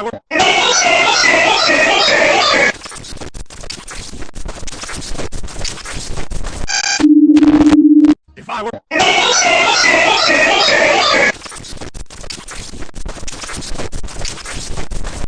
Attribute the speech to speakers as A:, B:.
A: I were... If I were...